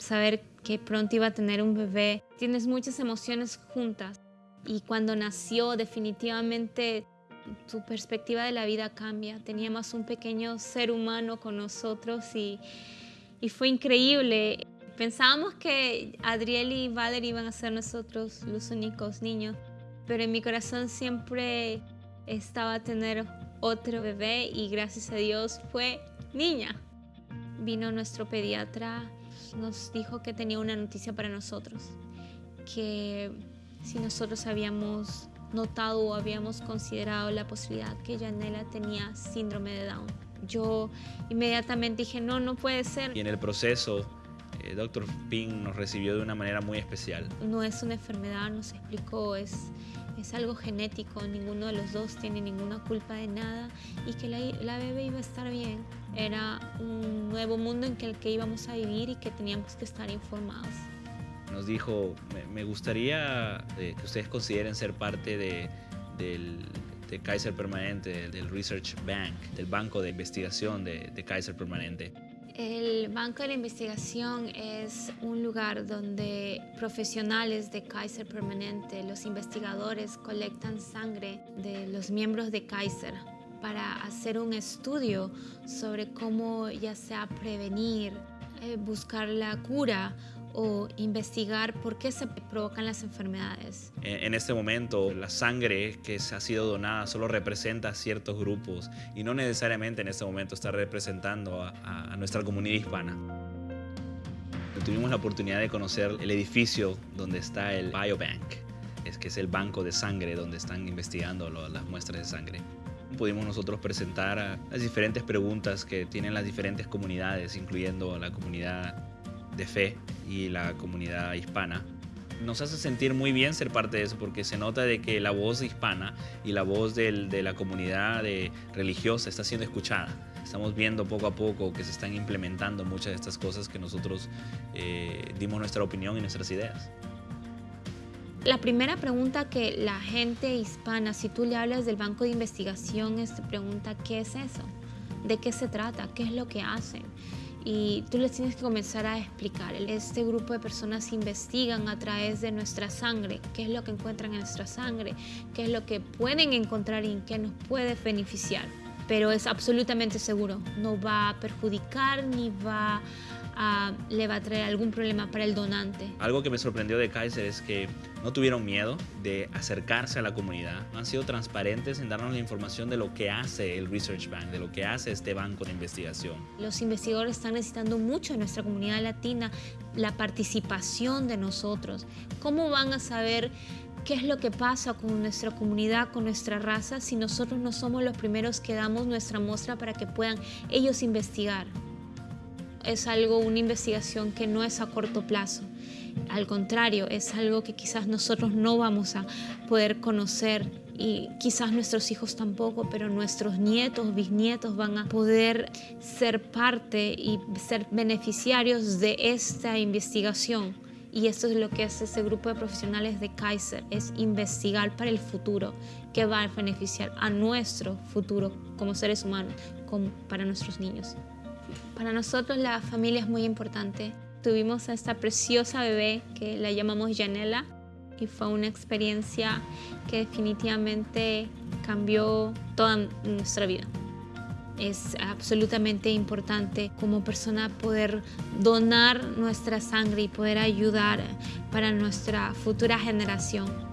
saber que pronto iba a tener un bebé. Tienes muchas emociones juntas y cuando nació definitivamente tu perspectiva de la vida cambia. Teníamos un pequeño ser humano con nosotros y, y fue increíble. Pensábamos que Adriel y Valerie iban a ser nosotros los únicos niños, pero en mi corazón siempre estaba tener otro bebé y gracias a Dios fue niña. Vino nuestro pediatra, nos dijo que tenía una noticia para nosotros, que si nosotros habíamos notado o habíamos considerado la posibilidad que Janela tenía síndrome de Down. Yo inmediatamente dije, no, no puede ser. Y en el proceso, el eh, Dr. Ping nos recibió de una manera muy especial. No es una enfermedad, nos explicó, es, es algo genético, ninguno de los dos tiene ninguna culpa de nada y que la, la bebé iba a estar bien. Era un nuevo mundo en el que íbamos a vivir y que teníamos que estar informados nos dijo, me, gustaría eh, que ustedes consideren ser parte de, del de Kaiser Permanente, del Research Bank, del Banco de Investigación de, de Kaiser Permanente. El Banco de la Investigación es un lugar donde profesionales de Kaiser Permanente, los investigadores, colectan sangre de los miembros de Kaiser para hacer un estudio sobre cómo ya sea prevenir, eh, buscar la cura o investigar por qué se provocan las enfermedades. En este momento, la sangre que ha sido donada solo representa a ciertos grupos y no necesariamente en este momento está representando a, nuestra comunidad hispana. Tuvimos la oportunidad de conocer el edificio donde está el Biobank, es que es el banco de sangre donde están investigando las muestras de sangre pudimos nosotros presentar las diferentes preguntas que tienen las diferentes comunidades, incluyendo la comunidad de fe y la comunidad hispana. Nos hace sentir muy bien ser parte de eso porque se nota de que la voz hispana y la voz de la comunidad religiosa está siendo escuchada. Estamos viendo poco a poco que se están implementando muchas de estas cosas que nosotros eh, dimos nuestra opinión y nuestras ideas. La primera pregunta que la gente hispana, si tú le hablas del banco de investigación, es te pregunta, ¿qué es eso? ¿De qué se trata? ¿Qué es lo que hacen? y tú les tienes que comenzar a explicar. Este grupo de personas investigan a través de nuestra sangre, qué es lo que encuentran en nuestra sangre, qué es lo que pueden encontrar y qué nos puede beneficiar. Pero es absolutamente seguro, no va a perjudicar ni va le va a traer algún problema para el donante. Algo que me sorprendió de Kaiser es que no tuvieron miedo de acercarse a la comunidad, han sido transparentes en darnos la información de lo que hace el Research Bank, de lo que hace este banco de investigación. Los investigadores están necesitando mucho en nuestra comunidad latina la participación de nosotros. ¿Cómo van a saber qué es lo que pasa con nuestra comunidad, con nuestra raza, si nosotros no somos los primeros que damos nuestra muestra para que puedan ellos investigar? Es algo, una investigación que no es a corto plazo. Al contrario, es algo que quizás nosotros no vamos a poder conocer y quizás nuestros hijos tampoco, pero nuestros nietos, bisnietos van a poder ser parte y ser beneficiarios de esta investigación. Y esto es lo que hace ese grupo de profesionales de Kaiser, es investigar para el futuro, que va a beneficiar a nuestro futuro como seres humanos, como para nuestros niños. Para nosotros la familia es muy importante. Tuvimos a esta preciosa bebé que la llamamos Janela y fue una experiencia que definitivamente cambió toda nuestra vida. Es absolutamente importante como persona poder donar nuestra sangre y poder ayudar para nuestra futura generación.